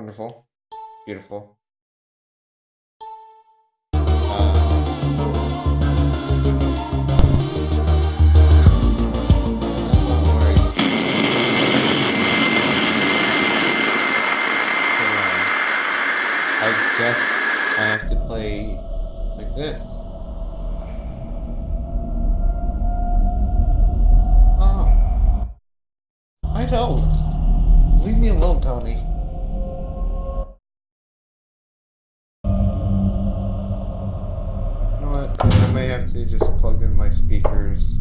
Wonderful. Beautiful. Uh, I guess I have to play like this. Oh. I don't. Leave me alone, Tony. May have to just plug in my speakers.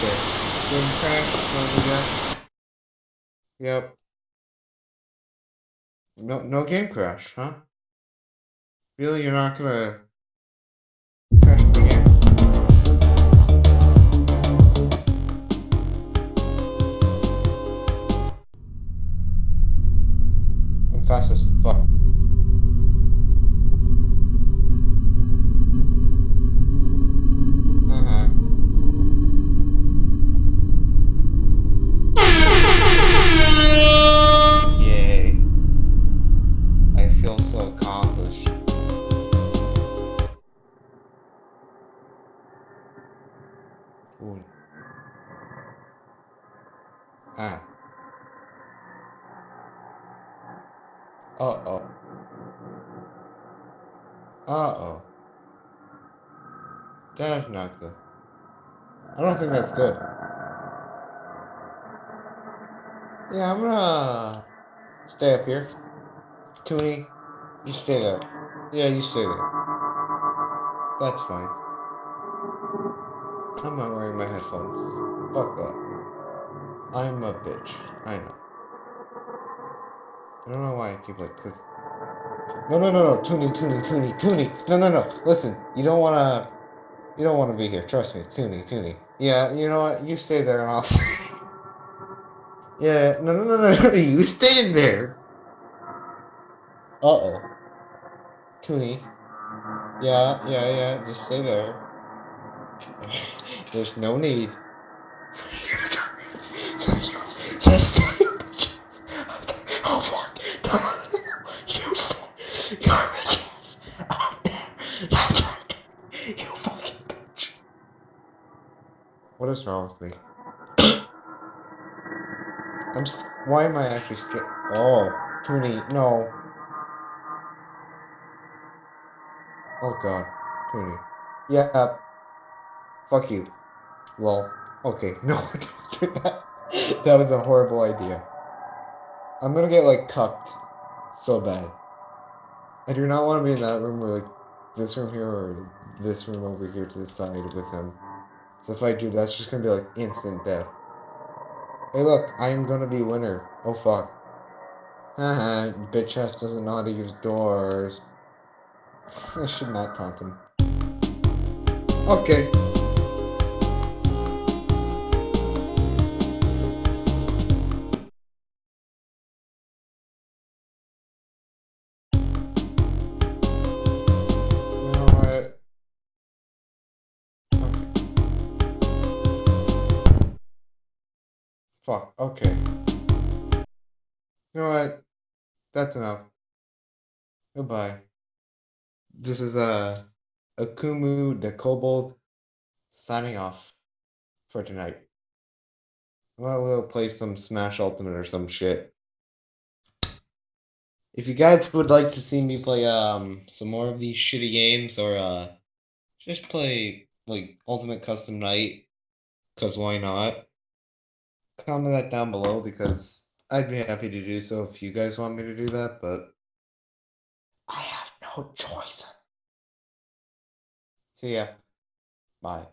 Game crash, me guess. Yep. No, no game crash, huh? Really, you're not gonna crash the game? I'm fast as fuck. Ooh. Ah. Uh-oh. Uh-oh. That's not good. I don't think that's good. Yeah, I'm gonna stay up here. Toonie, you stay there. Yeah, you stay there. That's fine. I'm not wearing my headphones. Fuck that. I'm a bitch. I know. I don't know why I keep like click. No, no, no, no. Toonie, Toonie, Toonie, Toonie. No, no, no. Listen, you don't wanna. You don't wanna be here. Trust me. Toonie, Toonie. Yeah, you know what? You stay there and I'll stay. yeah, no, no, no, no, no. You stay in there. Uh oh. Toonie. Yeah, yeah, yeah. Just stay there. There's no need. In the. No, no, no. You. Out there. You fucking bitch. What is wrong with me? I'm st- why am I actually scared? Oh, Toonie, no. Oh god, Toonie. Yeah. Fuck you. Lol. Okay, no, that. That was a horrible idea. I'm gonna get like tucked so bad. I do not want to be in that room or like this room here or this room over here to the side with him. So if I do, that's just gonna be like instant death. Hey, look, I am gonna be winner. Oh fuck. Haha, bitch ass doesn't know how to use doors. I should not taunt him. Okay. Fuck, okay. You know what? That's enough. Goodbye. This is uh Akumu the Kobold signing off for tonight. I'm gonna go play some Smash Ultimate or some shit. If you guys would like to see me play um some more of these shitty games or uh just play like Ultimate Custom Night, cause why not? Comment that down below because I'd be happy to do so if you guys want me to do that, but I have no choice. See ya. Bye.